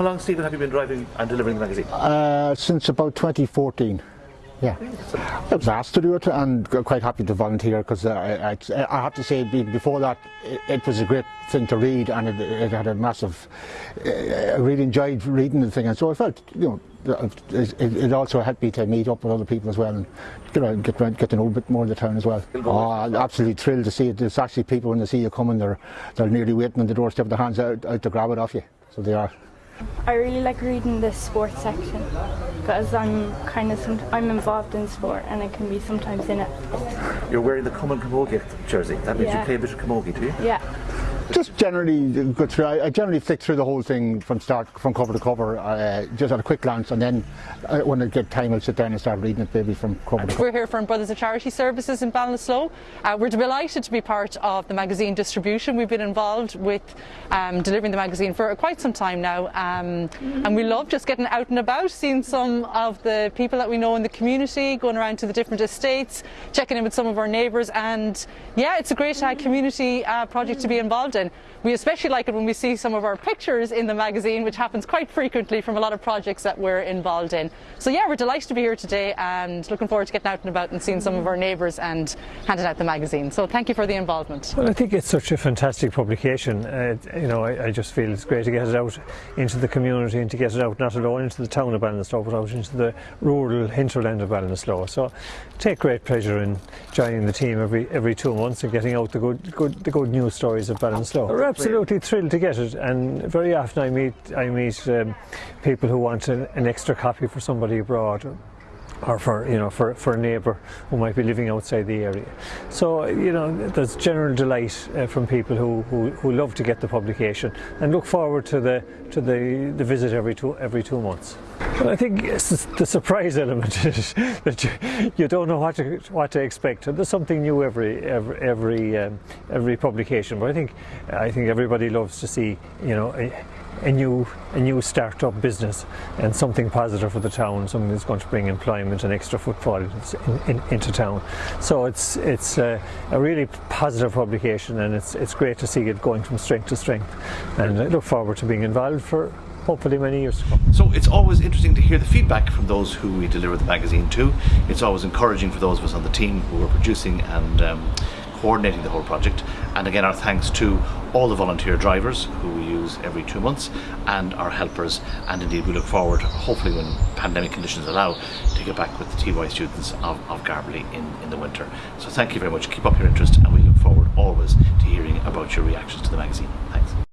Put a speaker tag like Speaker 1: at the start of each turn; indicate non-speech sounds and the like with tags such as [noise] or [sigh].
Speaker 1: How long, Stephen, have you been driving and delivering the magazine?
Speaker 2: Uh, since about 2014. Yeah, I was asked to do it and quite happy to volunteer because I, I, I, have to say before that it, it, was a great thing to read and it, it had a massive, uh, I really enjoyed reading the thing and so I felt, you know, it, it, also helped me to meet up with other people as well and you know, get, get to know a bit more of the town as well. Oh, I'm absolutely thrilled to see it. There's actually people when they see you coming, they're, they're nearly waiting on the doorstep, with their hands out, out to grab it off you. So they are.
Speaker 3: I really like reading the sports section because I'm kind of I'm involved in sport and I can be sometimes in it.
Speaker 1: You're wearing the Common Camogie jersey. That means
Speaker 3: yeah.
Speaker 1: you play a bit of camogie, do you?
Speaker 3: Yeah.
Speaker 2: Just generally go through. I, I, generally flick through the whole thing from start, from cover to cover, uh, just at a quick glance, and then uh, when I get time, I'll sit down and start reading it, maybe from cover to cover.
Speaker 4: We're here from Brothers of Charity Services in Ballinasloe. Uh, we're delighted to be part of the magazine distribution. We've been involved with um, delivering the magazine for quite some time now, um, and we love just getting out and about, seeing some of the people that we know in the community, going around to the different estates, checking in with some of our neighbours, and yeah, it's a great uh, community uh, project to be involved in. And we especially like it when we see some of our pictures in the magazine, which happens quite frequently from a lot of projects that we're involved in. So yeah, we're delighted to be here today and looking forward to getting out and about and seeing some of our neighbours and handing out the magazine. So thank you for the involvement.
Speaker 5: Well, I think it's such a fantastic publication. Uh, you know, I, I, just feel it's great to get it out into the community and to get it out not alone into the town of Ballinasloe, but out into the rural hinterland of Ballinasloe. So take great pleasure in joining the team every every two months and getting out the good good the good news stories of Ballinasloe. We're absolutely thrilled to get it, and very often I meet I meet um, people who want an, an extra copy for somebody abroad or for you know for, for a neighbour who might be living outside the area. So you know there's general delight uh, from people who, who, who love to get the publication and look forward to the to the, the visit every two every two months. I think the surprise [laughs] element is that you, you don't know what to what to expect. There's something new every every every, um, every publication, but I think I think everybody loves to see you know. A, a new a new start-up business and something positive for the town, something that's going to bring employment and extra footfall in, in, into town. So it's it's a, a, really positive publication, and it's it's great to see it going from strength to strength. And I look forward to being involved for hopefully many years to come.
Speaker 1: So it's always interesting to hear the feedback from those who we deliver the magazine to. It's always encouraging for those of us on the team who are producing and um, coordinating the whole project. And again, our thanks to all the volunteer drivers who we use every two months and our helpers. And indeed, we look forward, hopefully when pandemic conditions allow, to get back with the TY students of, of Garbally in, in the winter. So thank you very much. Keep up your interest and we look forward always to hearing about your reactions to the magazine. Thanks.